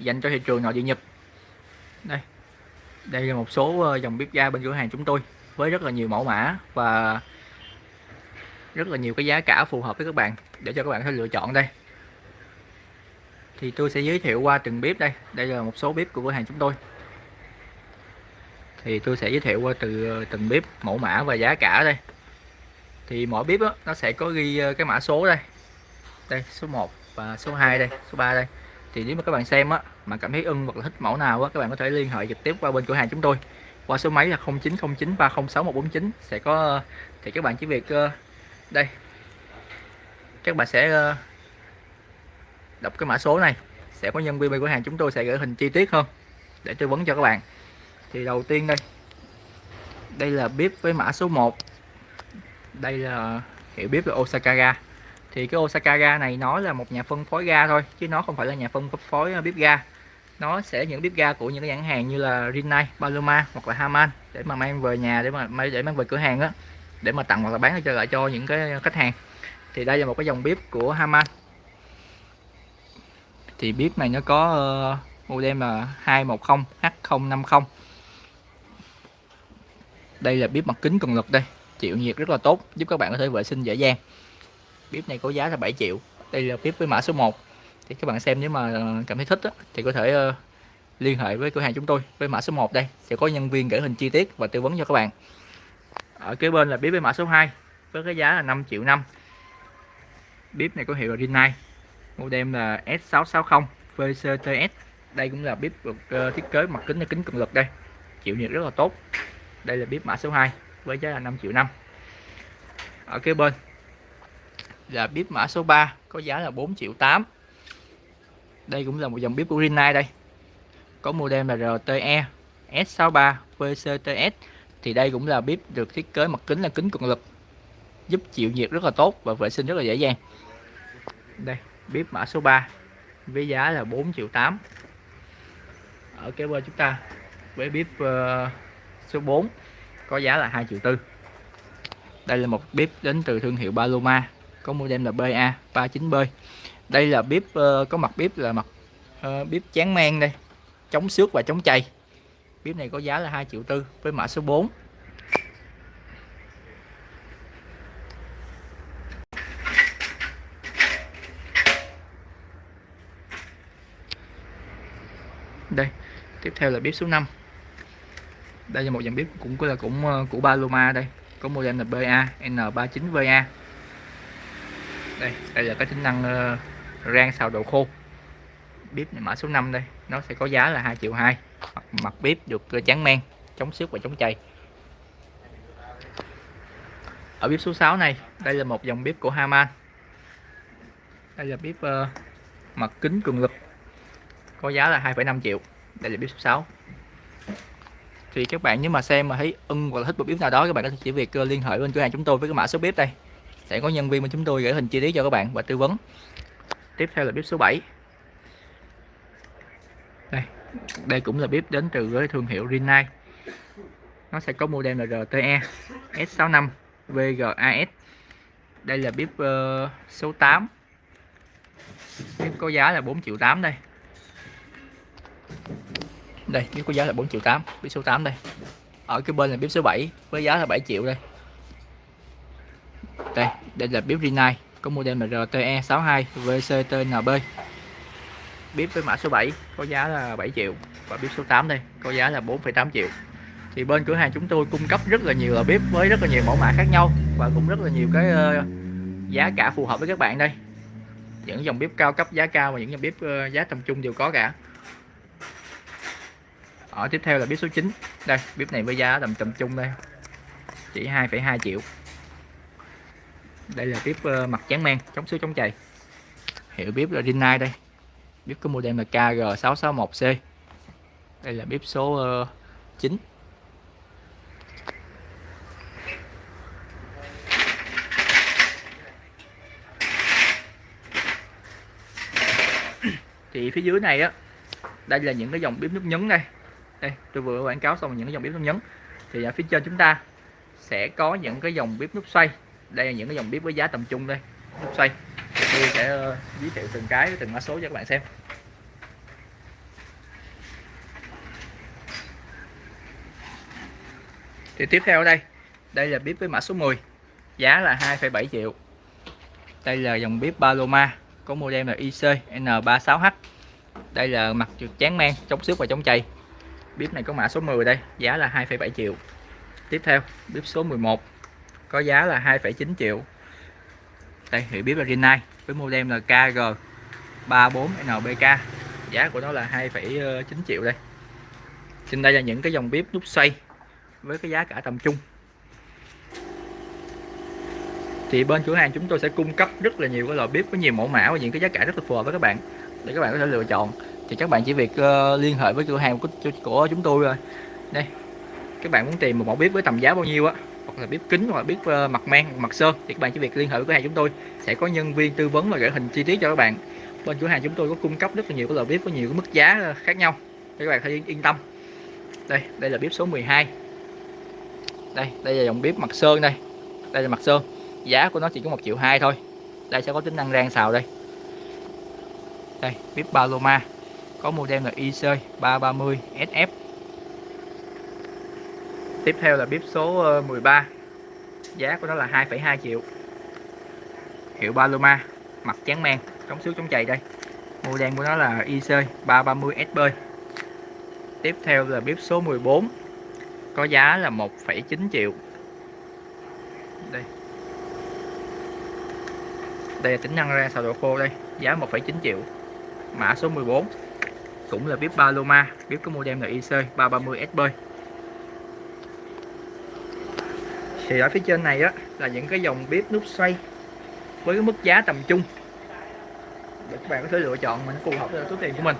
dành cho thị trường nội địa Nhật. Đây đây là một số ờ, dòng bếp ga bên cửa hàng chúng tôi với rất là nhiều mẫu mã và rất là nhiều cái giá cả phù hợp với các bạn để cho các bạn có thể lựa chọn đây. Thì tôi sẽ giới thiệu qua từng bếp đây. Đây là một số bếp của cửa hàng chúng tôi. Thì tôi sẽ giới thiệu qua từ ờ, từng bếp mẫu mã và giá cả đây. Thì mỗi bếp đó, nó sẽ có ghi ờ, cái mã số đây. Đây số 1 và số 2 đây số 3 đây thì nếu mà các bạn xem á, mà cảm thấy ưng hoặc là thích mẫu nào á, các bạn có thể liên hệ trực tiếp qua bên cửa hàng chúng tôi. Qua số máy là 0909 306 149 sẽ có, thì các bạn chỉ việc ờ, đây. Các bạn sẽ ờ, đọc cái mã số này. Sẽ có nhân viên bên cửa hàng chúng tôi sẽ gửi hình chi tiết hơn để tư vấn cho các bạn. Thì đầu tiên đây. Đây là bếp với mã số 1 đây là hiệu bếp là Osaka ga thì cái Osaka ga này nó là một nhà phân phối ga thôi chứ nó không phải là nhà phân phối ờ, bếp ga. Nó sẽ những bếp ga của những cái nhãn hàng như là Rinnai, Paloma hoặc là Haman để mà mang về nhà để mà để mang về cửa hàng á để mà tặng hoặc là bán cho lại cho những cái khách hàng. Thì đây là một cái dòng bếp của Haman thì bếp này nó có uh, model là 210 H050 đây là bếp mặt kính cường lực đây chịu nhiệt rất là tốt giúp các bạn có thể vệ sinh dễ dàng bếp này có giá là 7 triệu. Đây là bếp với mã số 1 thì các bạn xem nếu mà cảm thấy thích đó, thì có thể uh, liên hệ với cửa hàng chúng tôi với mã số 1 đây. Sẽ có nhân viên gửi hình chi tiết và tư vấn cho các bạn. Ở kế bên là bếp với mã số 2 với cái giá là 5 triệu năm. Bếp này có hiệu là Rinnai model là S660 VCTS đây cũng là bếp được uh, thiết kế mặt kính là kính cường lực đây. Chịu nhiệt rất là tốt. Đây là bếp mã số 2 với giá là 5 triệu năm. Ở kế bên là bếp mã số 3 có giá là 4 triệu 8 đây cũng là một dòng bếp của Rinnai đây. Có model là RTE S63 VCTS thì đây cũng là bếp được thiết kế mặt kính là kính cường lực giúp chịu nhiệt rất là tốt và vệ sinh rất là dễ dàng. Đây bếp mã số 3 với giá là 4 triệu 8 ở kế bên chúng ta với bếp uh, số 4 có giá là 2 triệu tư. Đây là một bếp đến từ thương hiệu Paloma có model là BA 39B đây là bếp uh, có mặt bếp là mặt uh, bếp chán men đây. Chống xước và chống chày. Bếp này có giá là 2 triệu tư với mã số 4 đây tiếp theo là bếp số 5 đây là một dòng bếp cũng là cũng ờ, của Paloma đây. Có model là BA N39VA đây đây là cái tính năng uh, rang xào đồ khô. Bếp này mã số 5 đây nó sẽ có giá là 2 triệu 2 mặt, mặt bếp được ờ, tráng men chống xước và chống chày. Ở bếp số 6 này đây là một dòng bếp của Haman. Đây là bếp uh, mặt kính cường lực có giá là 2,5 triệu. Đây là bếp số 6 thì các bạn nếu mà xem mà thấy ưng hoặc là thích một bếp nào đó các bạn có thể chỉ việc liên hệ bên cửa hàng chúng tôi với cái mã số bếp đây sẽ có nhân viên của chúng tôi gửi hình chi tiết cho các bạn và tư vấn. Tiếp theo là bếp số 7 đây đây cũng là bếp đến từ với thương hiệu Rinnai. Nó sẽ có model là RTE S65 VGAS đây là bếp uh, số 8 bếp có giá là 4 triệu 8 đây. Đây bếp có giá là 4 triệu 8 bếp số 8 đây. Ở cái bên là bếp số 7 với giá là 7 triệu đây đây đây là bếp Rinnai có model là RTE 62 VCTNB bếp với mã số 7 có giá là 7 triệu. Và bếp số 8 đây có giá là 4,8 triệu. Thì bên cửa hàng chúng tôi cung cấp rất là nhiều bếp với rất là nhiều mẫu mã khác nhau và cũng rất là nhiều cái ờ, giá cả phù hợp với các bạn đây. Những dòng bếp cao cấp giá cao và những dòng bếp ờ, giá tầm trung đều có cả. Ở tiếp theo là bếp số 9 đây bếp này với giá tầm tầm trung đây chỉ 2,2 triệu đây là bếp ờ, mặt trắng men, chống xước chống chày. Hiệu bếp là Rinnai đây. Bếp có model là KG661C đây là bếp số ờ, 9 thì phía dưới này á, đây là những cái dòng bếp nút nhấn đây. Đây, tôi vừa quảng cáo xong những cái dòng bếp nút nhấn. Thì ở phía trên chúng ta sẽ có những cái dòng bếp nút xoay đây là những cái dòng bếp với giá tầm trung đây. Bếp xoay tôi sẽ ờ, giới thiệu từng cái từng mã số cho các bạn xem. Thì tiếp theo đây đây là bếp với mã số 10 giá là 2,7 triệu. Đây là dòng bếp Paloma có model là IC N36H đây là mặt trượt chán men chống xước và chống chày. Bếp này có mã số 10 đây giá là 2,7 triệu. Tiếp theo bếp số 11 có giá là 2,9 triệu. Đây hiệu bếp là Rinnai với model là KG34NBK giá của nó là 2,9 triệu đây. Trên đây là những cái dòng bếp nút xoay với cái giá cả tầm trung. Thì bên cửa hàng chúng tôi sẽ cung cấp rất là nhiều cái loại bếp với nhiều mẫu mã và những cái giá cả rất là phù hợp với các bạn. Để các bạn có thể lựa chọn. Thì các bạn chỉ việc uh, liên hệ với cửa hàng của, của chúng tôi rồi đây các bạn muốn tìm một mẫu bếp với tầm giá bao nhiêu á hoặc là bếp kính hoặc là bếp ờ, mặt men, mặt sơn thì các bạn chỉ việc liên hệ với cửa hàng chúng tôi. Sẽ có nhân viên tư vấn và gửi hình chi tiết cho các bạn. Bên cửa hàng chúng tôi có cung cấp rất là nhiều cái loại bếp với nhiều cái mức giá ờ, khác nhau. Để các bạn hãy yên tâm. Đây đây là bếp số 12 đây đây là dòng bếp mặt sơn đây. Đây là mặt sơn. Giá của nó chỉ có một triệu hai thôi. Đây sẽ có tính năng rang xào đây. Đây, bếp Paloma. Có model là IC 330 SF tiếp theo là bếp số ờ, 13 giá của nó là 2,2 triệu. Hiệu Paloma mặt trắng men chống xước chống chày đây. Model của nó là IC 330 SB tiếp theo là bếp số 14 có giá là 1,9 triệu. Đây. Đây là tính năng ra xào đồ khô đây giá 1,9 triệu. Mã số 14 cũng là bếp Paloma bếp có model là IC 330 SB thì ở phía trên này á, là những cái dòng bếp nút xoay với cái mức giá tầm trung. Để các bạn có thể lựa chọn mình phù hợp với số tiền của mình.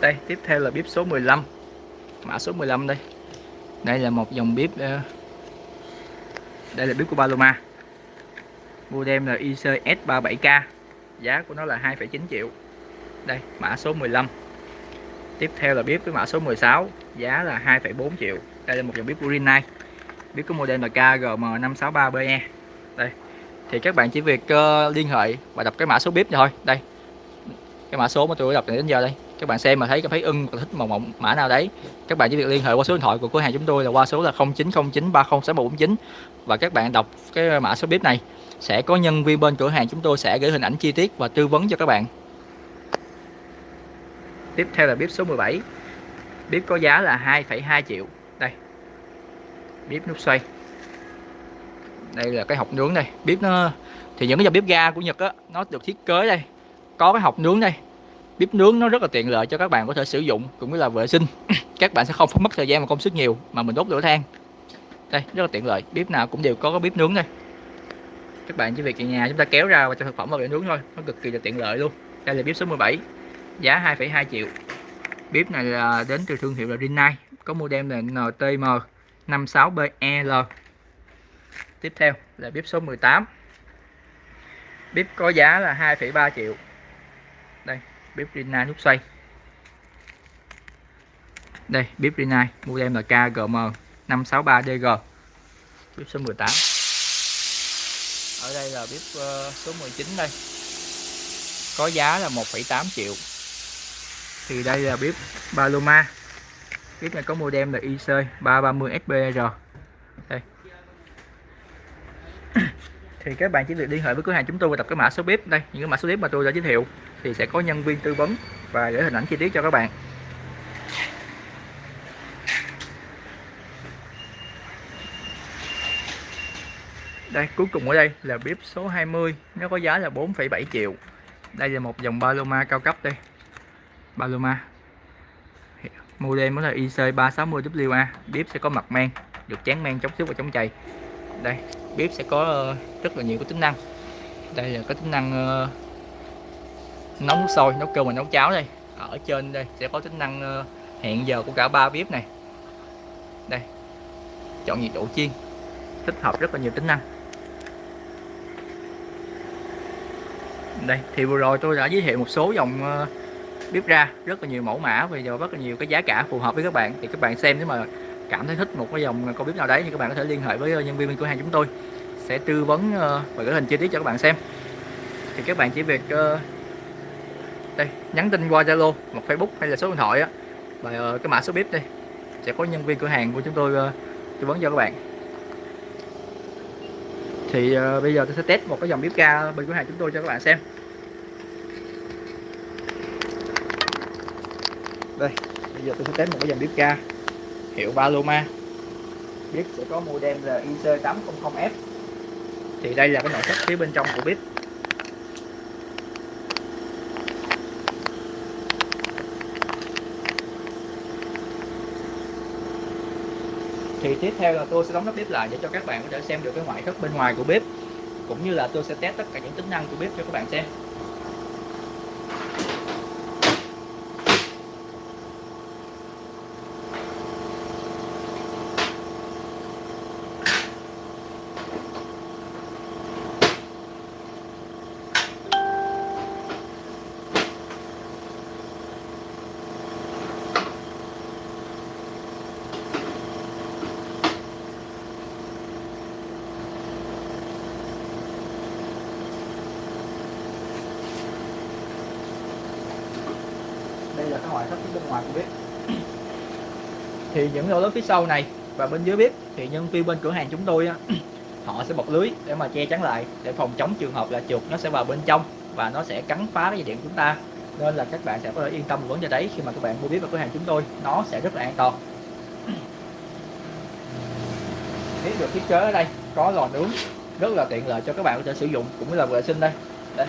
Đây, tiếp theo là bếp số 15 mã số 15 đây. Đây là một dòng bếp ờ, đây là bếp của Paloma. Modem là IC S37K giá của nó là 2,9 triệu. Đây mã số 15 tiếp theo là bếp với mã số 16 giá là 2,4 triệu. Đây là một dòng bếp của Rinnai. Bếp có model là KGM563BE đây. Thì các bạn chỉ việc uh, liên hệ và đọc cái mã số bếp thôi. Đây. Cái mã số mà tôi đọc đến giờ đây. Các bạn xem mà thấy thấy ưng và thích màu mộng mã nào đấy các bạn chỉ việc liên hệ qua số điện thoại của cửa hàng chúng tôi là qua số là 0909306149 và các bạn đọc cái mã số bếp này sẽ có nhân viên bên cửa hàng chúng tôi sẽ gửi hình ảnh chi tiết và tư vấn cho các bạn. Tiếp theo là bếp số 17 bếp có giá là 2,2 triệu. Đây. Bếp nút xoay. Đây là cái hộp nướng đây. Bếp nó thì những cái dòng bếp ga của Nhật á nó được thiết kế đây. Có cái hộp nướng đây. Bếp nướng nó rất là tiện lợi cho các bạn có thể sử dụng cũng như là vệ sinh. Các bạn sẽ không phải mất thời gian và công sức nhiều mà mình đốt lửa than. Đây rất là tiện lợi. Bếp nào cũng đều có cái bếp nướng đây các bạn chỉ việc ở nhà chúng ta kéo ra và cho thực phẩm vào để nướng thôi. Nó cực kỳ là tiện lợi luôn. Đây là bếp số 17 giá 2,2 triệu. Bếp này là đến từ thương hiệu là Rinnai có model là NTM 56BEL tiếp theo là bếp số 18 bếp có giá là 2,3 triệu. Đây bếp Rinnai nút xoay. Đây bếp Rinnai model là KGM 563DG bếp số 18 ở đây là bếp ờ, số 19 đây. Có giá là 1,8 triệu. Thì đây là bếp Paloma. Bếp này có model là IC 330 SBR đây. Thì các bạn chỉ việc liên hệ với cửa hàng chúng tôi và tập cái mã số bếp đây. Những cái mã số bếp mà tôi đã giới thiệu thì sẽ có nhân viên tư vấn và gửi hình ảnh chi tiết cho các bạn. Đây cuối cùng ở đây là bếp số 20 nó có giá là 4,7 triệu. Đây là một dòng Paloma cao cấp đây. Paloma. Model mới là IC360WA bếp sẽ có mặt men được chán men chống xước và chống chày. Đây bếp sẽ có ờ, rất là nhiều cái tính năng. Đây là có tính năng uh, nấu nước sôi nấu cơm và nấu cháo đây. Ở trên đây sẽ có tính năng uh, hẹn giờ của cả ba bếp này. Đây chọn nhiệt độ chiên. Tích hợp rất là nhiều tính năng. Đây, thì vừa rồi tôi đã giới thiệu một số dòng ờ, bếp ra rất là nhiều mẫu mã và rất là nhiều cái giá cả phù hợp với các bạn. Thì các bạn xem nếu mà cảm thấy thích một cái dòng con bếp nào đấy thì các bạn có thể liên hệ với ờ, nhân viên bên cửa hàng chúng tôi. Sẽ tư vấn ờ, và gửi hình chi tiết cho các bạn xem. Thì các bạn chỉ việc đây, nhắn tin qua Zalo, một Facebook hay là số điện thoại á. Và cái mã số bếp đây, sẽ có nhân viên cửa hàng của chúng tôi tư vấn cho các bạn thì uh, bây giờ tôi sẽ test một cái dòng bếp ga bên cửa hàng chúng tôi cho các bạn xem. Đây bây giờ tôi sẽ test một cái dòng bếp ga hiệu Paloma. Bếp sẽ có model là IC800F thì đây là cái nội thất phía bên trong của bếp thì tiếp theo là tôi sẽ đóng nắp bếp lại để cho các bạn có thể xem được cái ngoại thất bên ngoài của bếp. Cũng như là tôi sẽ test tất cả những tính năng của bếp cho các bạn xem. Đây là cái ngoại thất bên ngoài của bếp thì những lỗ lớn phía sau này và bên dưới bếp thì nhân viên bên cửa hàng chúng tôi họ sẽ bọc lưới để mà che chắn lại để phòng chống trường hợp là chuột nó sẽ vào bên trong và nó sẽ cắn phá cái dây điện của chúng ta. Nên là các bạn sẽ có thể yên tâm vấn đề đấy khi mà các bạn mua bếp vào cửa hàng chúng tôi nó sẽ rất là an toàn. Thấy được thiết kế ở đây có lò nướng rất là tiện lợi cho các bạn có thể sử dụng cũng như là vệ sinh đây. Đây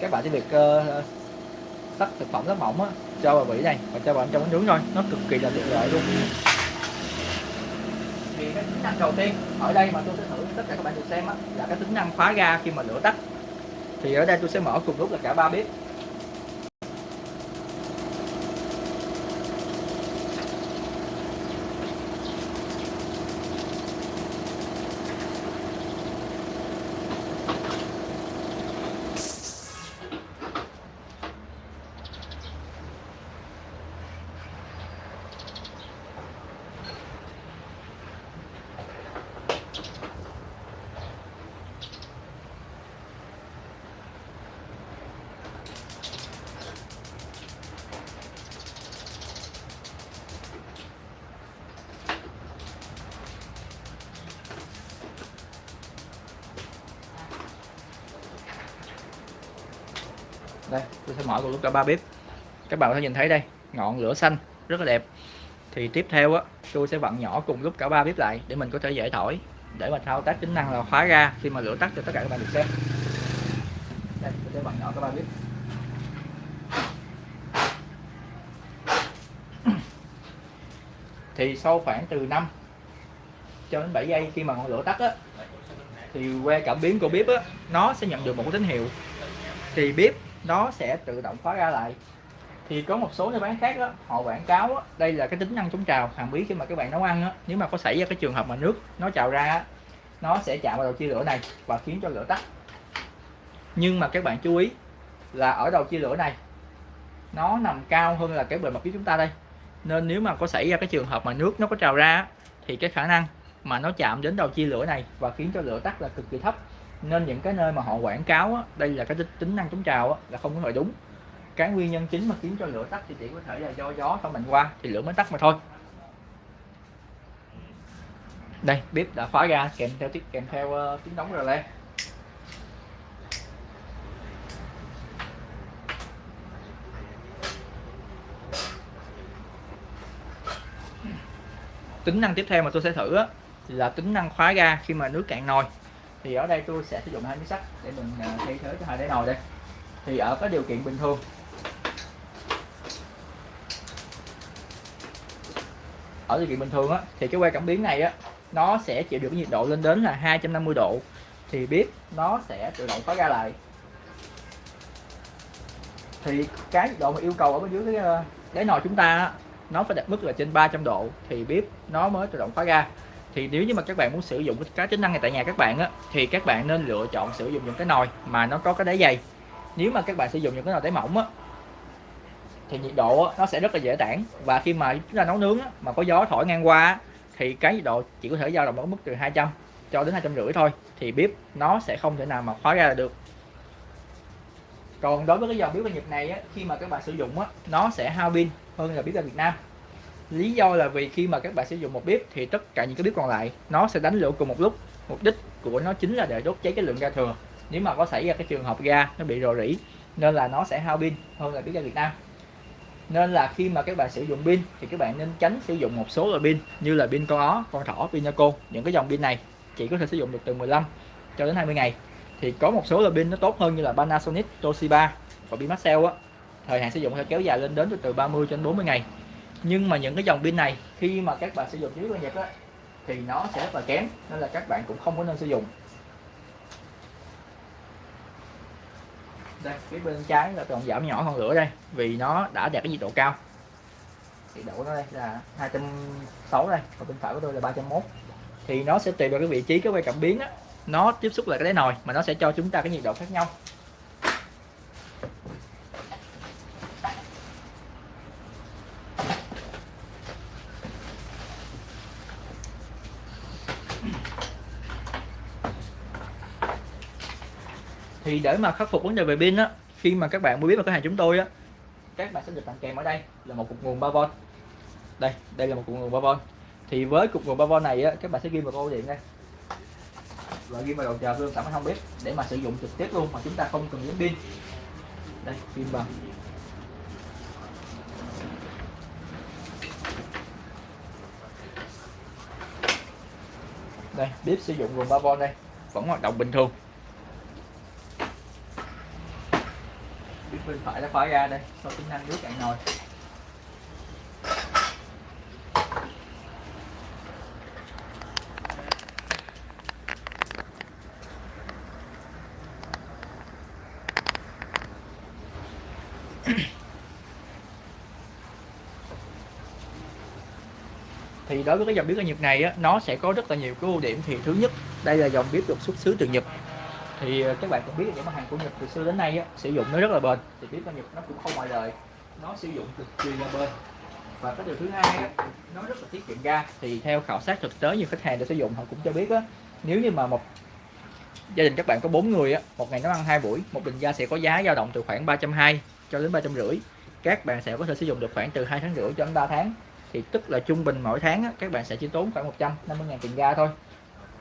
các bạn chỉ việc uh, tách thực phẩm rất mỏng á cho vào vỉ này và cho vào trong bánh nướng thôi. Nó cực kỳ là tiện lợi luôn. Thì cái tính năng đầu tiên, ở đây mà tôi sẽ thử tất cả các bạn được xem á, là cái tính năng khóa ga khi mà lửa tắt. Thì ở đây tôi sẽ mở cùng lúc là cả ba bếp. Đây, tôi sẽ mở cùng lúc cả ba bếp. Các bạn có thể nhìn thấy đây, ngọn lửa xanh, rất là đẹp. Thì tiếp theo á, tôi sẽ vặn nhỏ cùng lúc cả ba bếp lại để mình có thể dễ thổi. Để mà thao tác tính năng là khóa ra, khi mà lửa tắt cho tất cả các bạn được xem. Đây, tôi sẽ vặn nhỏ cả ba bếp. Thì sau khoảng từ 5 cho đến 7 giây khi mà ngọn lửa tắt á, thì que cảm biến của bếp á, nó sẽ nhận được một cái tín hiệu. Thì bếp nó sẽ tự động khóa ra lại. Thì có một số nơi bán khác đó, họ quảng cáo đó, đây là cái tính năng chống trào hàm bí khi mà các bạn nấu ăn đó, nếu mà có xảy ra cái trường hợp mà nước nó trào ra nó sẽ chạm vào đầu chia lửa này và khiến cho lửa tắt. Nhưng mà các bạn chú ý là ở đầu chia lửa này nó nằm cao hơn là cái bề mặt phía chúng ta đây. Nên nếu mà có xảy ra cái trường hợp mà nước nó có trào ra thì cái khả năng mà nó chạm đến đầu chia lửa này và khiến cho lửa tắt là cực kỳ thấp nên những cái nơi mà họ quảng cáo á, đây là cái tính năng chống trào á, là không có phải đúng. Cái nguyên nhân chính mà khiến cho lửa tắt thì chỉ có thể là do gió thổi mạnh qua thì lửa mới tắt mà thôi. Đây bếp đã khóa ra kèm theo tiếp kèm theo uh, tiếng đóng rồi lên tính năng tiếp theo mà tôi sẽ thử á, là tính năng khóa ga khi mà nước cạn nồi thì ở đây tôi sẽ sử dụng hai miếng sắt để mình à, thay thế cho hai đáy nồi đây. Thì ở cái điều kiện bình thường, ở điều kiện bình thường á, thì cái que cảm biến này á, nó sẽ chịu được nhiệt độ lên đến là 250 độ. Thì bếp nó sẽ tự động khóa ra lại. Thì cái nhiệt độ mà yêu cầu ở bên dưới cái à, đáy nồi chúng ta nó phải đạt mức là trên 300 độ. Thì bếp nó mới tự động khóa ra thì nếu như mà các bạn muốn sử dụng cái tính năng này tại nhà các bạn á thì các bạn nên lựa chọn sử dụng những cái nồi mà nó có cái đáy dày nếu mà các bạn sử dụng những cái nồi đáy mỏng á thì nhiệt độ á, nó sẽ rất là dễ tản. Và khi mà chúng ta nấu nướng á, mà có gió thổi ngang qua thì cái nhiệt độ chỉ có thể dao động ở mức từ 200 cho đến hai trăm rưỡi thôi thì bếp nó sẽ không thể nào mà khóa ra được. Còn đối với cái dòng bếp ga Nhật này á, khi mà các bạn sử dụng á, nó sẽ hao pin hơn là bếp ga Việt Nam lý do là vì khi mà các bạn sử dụng một bếp thì tất cả những cái bếp còn lại nó sẽ đánh lửa cùng một lúc. Mục đích của nó chính là để đốt cháy cái lượng ga thừa. Nếu mà có xảy ra cái trường hợp ga nó bị rò rỉ nên là nó sẽ hao pin hơn là bếp ga Việt Nam. Nên là khi mà các bạn sử dụng pin thì các bạn nên tránh sử dụng một số loại pin như là pin con ó, con thỏ, Pinaco những cái dòng pin này chỉ có thể sử dụng được từ 15 cho đến 20 ngày. Thì có một số loại pin nó tốt hơn như là Panasonic, Toshiba và pin Maxell á. Thời hạn sử dụng sẽ kéo dài lên đến từ 30 cho đến 40 ngày nhưng mà những cái dòng pin này, khi mà các bạn sử dụng dưới Nhật á, thì nó sẽ rất là kém, nên là các bạn cũng không có nên sử dụng. Đây phía bên trái là còn giảm nhỏ hơn lửa đây, vì nó đã đạt cái nhiệt độ cao. Nhiệt độ nó đây là 260 đây còn bên phải của tôi là 301 thì nó sẽ tùy vào cái vị trí, cái quay cảm biến á. Nó tiếp xúc lại cái đáy nồi, mà nó sẽ cho chúng ta cái nhiệt độ khác nhau. Thì để mà khắc phục vấn đề về pin á, khi mà các bạn mua biết vào cửa hàng chúng tôi á, các bạn sẽ được tặng kèm ở đây là một cục nguồn 3V đây đây là một cục nguồn 3V thì với cục nguồn 3V này á, các bạn sẽ ghi vào câu điện đây. Và ghi vào đầu chờ luôn sẵn không biết, để mà sử dụng trực tiếp luôn mà chúng ta không cần đến pin. Đây, pin bằng đây, bếp sử dụng nguồn 3V đây, vẫn hoạt động bình thường. Bên phải đã khóa ra đây sau tính năng nước cạn nồi. Thì đối với cái dòng bếp ga Nhật này á, nó sẽ có rất là nhiều cái ưu điểm. Thì thứ nhất đây là dòng bếp được xuất xứ từ Nhật thì ờ, các bạn cũng biết những mặt hàng của Nhật từ xưa đến nay á, sử dụng nó rất là bền. Thì bếp ga Nhật nó cũng không ngoại lệ nó sử dụng cực kỳ là bền. Và cái điều thứ hai á, nó rất là tiết kiệm ga. Thì theo khảo sát thực tế nhiều khách hàng đã sử dụng họ cũng cho biết á nếu như mà một gia đình các bạn có bốn người á một ngày nấu ăn hai buổi một bình ga sẽ có giá dao động từ khoảng ba trăm hai cho đến ba trăm rưỡi. Các bạn sẽ có thể sử dụng được khoảng từ hai tháng rưỡi cho đến 3 tháng. Thì tức là trung bình mỗi tháng á, các bạn sẽ chỉ tốn khoảng 150 ngàn tiền ga thôi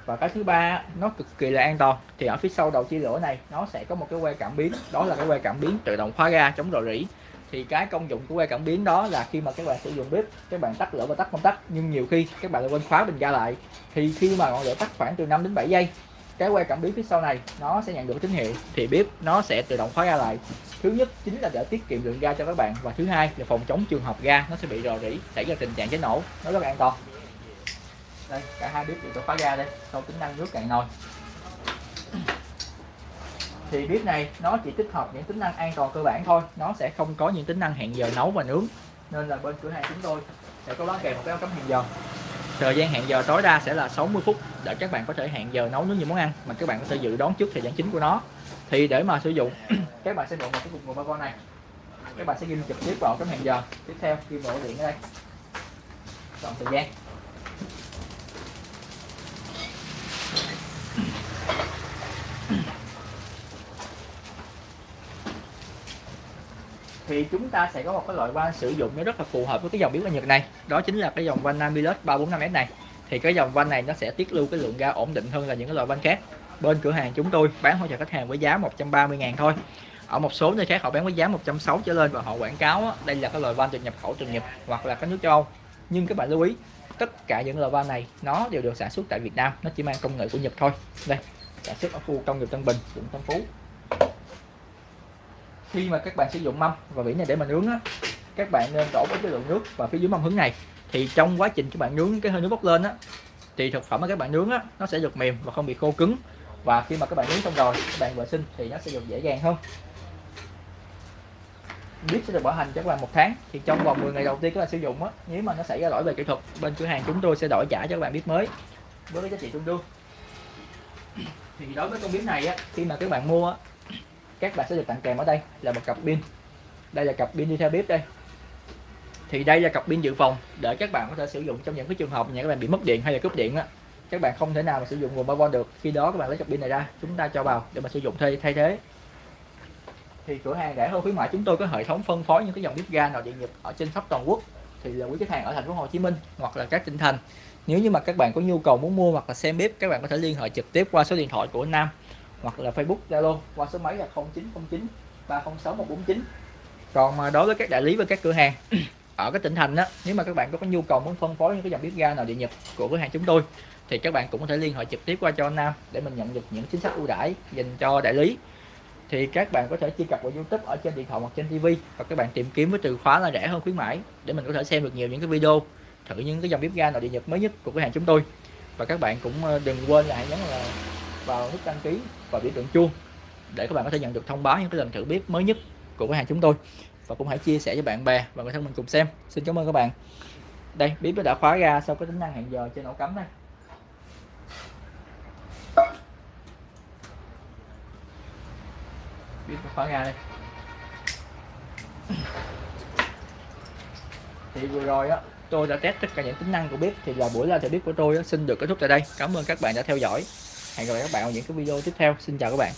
và cái thứ ba, nó cực kỳ là an toàn. Thì ở phía sau đầu chia lửa này, nó sẽ có một cái que cảm biến. Đó là cái que cảm biến tự động khóa ga chống rò rỉ. Thì cái công dụng của que cảm biến đó là khi mà các bạn sử dụng bếp, các bạn tắt lửa và tắt công tắc, nhưng nhiều khi các bạn lại quên khóa bình ga lại. Thì khi mà ngọn lửa tắt khoảng từ 5 đến 7 giây, cái que cảm biến phía sau này, nó sẽ nhận được tín hiệu. Thì bếp nó sẽ tự động khóa ga lại. Thứ nhất chính là để tiết kiệm lượng ga cho các bạn. Và thứ hai là phòng chống trường hợp ga nó sẽ bị rò rỉ, xảy ra tình trạng cháy nổ. Nó rất là an toàn đây, cả hai bếp đều khóa ga đây. Sau tính năng nước cạn nồi. Thì bếp này, nó chỉ tích hợp những tính năng an toàn cơ bản thôi. Nó sẽ không có những tính năng hẹn giờ nấu và nướng. Nên là bên cửa hàng chúng tôi sẽ có bán kèm một cái ống cắm hẹn giờ. Thời gian hẹn giờ tối đa sẽ là 60 phút để các bạn có thể hẹn giờ nấu nướng những món ăn mà các bạn có thể dự đoán trước thời gian chính của nó. Thì để mà sử dụng, các bạn sẽ mượn một cái cục nguồn ba con này. Các bạn sẽ ghi trực tiếp vào cái hẹn giờ. Tiếp theo, ghi vào điện ở đây. Chọn thời gian. Thì chúng ta sẽ có một cái loại van sử dụng nó rất là phù hợp với cái dòng biến ga Nhật này. Đó chính là cái dòng van Namilus 345S này. Thì cái dòng van này nó sẽ tiết lưu cái lượng ga ổn định hơn là những cái loại van khác. Bên cửa hàng chúng tôi bán hỗ trợ khách hàng với giá 130 ngàn thôi. Ở một số nơi khác họ bán với giá 160 trở lên và họ quảng cáo đây là cái loại van được nhập khẩu, từ Nhật hoặc là các nước châu Âu. Nhưng các bạn lưu ý, tất cả những loại van này nó đều được sản xuất tại Việt Nam, nó chỉ mang công nghệ của Nhật thôi. Đây, sản xuất ở khu công nghiệp Tân Bình, quận Tân Phú khi mà các bạn sử dụng mâm và vỉ này để mà nướng á, các bạn nên đổ với cái lượng nước vào phía dưới mâm hứng này. Thì trong quá trình các bạn nướng cái hơi nước bốc lên á, thì thực phẩm mà các bạn nướng á, nó sẽ được mềm và không bị khô cứng. Và khi mà các bạn nướng xong rồi, các bạn vệ sinh thì nó sẽ được dễ dàng hơn. Bếp sẽ được bảo hành cho các bạn một tháng. Thì trong vòng 10 ngày đầu tiên các bạn sử dụng á, nếu mà nó xảy ra lỗi về kỹ thuật, bên cửa hàng chúng tôi sẽ đổi trả cho các bạn bếp mới với cái giá trị tương đương. Thì đối với con bếp này á, khi mà các bạn mua á các bạn sẽ được tặng kèm ở đây là một cặp pin. Đây là cặp pin đi theo bếp đây. Thì đây là cặp pin dự phòng để các bạn có thể sử dụng trong những cái trường hợp nhà các bạn bị mất điện hay là cúp điện á. Các bạn không thể nào mà sử dụng nguồn 3V được. Khi đó các bạn lấy cặp pin này ra, chúng ta cho vào để mà sử dụng thay thay thế. Thì cửa hàng rẻ hơn khuyến mại chúng tôi có hệ thống phân phối những cái dòng bếp ga nào điện nhật ở trên khắp toàn quốc. Thì là quý khách hàng ở thành phố Hồ Chí Minh hoặc là các tỉnh thành. Nếu như mà các bạn có nhu cầu muốn mua hoặc là xem bếp, các bạn có thể liên hệ trực tiếp qua số điện thoại của Nam hoặc là Facebook Zalo qua số máy là 0909 306 149 còn mà đối với các đại lý và các cửa hàng ở các tỉnh thành đó nếu mà các bạn có, có nhu cầu muốn phân phối những cái dòng bếp ga nào địa nhật của cửa hàng chúng tôi thì các bạn cũng có thể liên hệ trực tiếp qua cho Nam để mình nhận được những chính sách ưu đãi dành cho đại lý. Thì các bạn có thể truy cập vào YouTube ở trên điện thoại hoặc trên TV và các bạn tìm kiếm với từ khóa là rẻ hơn khuyến mãi để mình có thể xem được nhiều những cái video thử những cái dòng bếp ga nào địa nhật mới nhất của cửa hàng chúng tôi. Và các bạn cũng ờ, đừng quên là hãy nhấn là vào nút đăng ký và biểu tượng chuông để các bạn có thể nhận được thông báo những cái lần thử bếp mới nhất của cửa hàng chúng tôi. Và cũng hãy chia sẻ với bạn bè và người thân mình cùng xem. Xin cảm ơn các bạn. Đây bếp đã khóa ra sau cái tính năng hẹn giờ trên ổ cắm đây bếp khóa ra đây. Thì vừa rồi á tôi đã test tất cả những tính năng của bếp thì là buổi live thử bếp của tôi á, xin được kết thúc tại đây. Cảm ơn các bạn đã theo dõi hẹn gặp lại các bạn ở những cái video tiếp theo. Xin chào các bạn.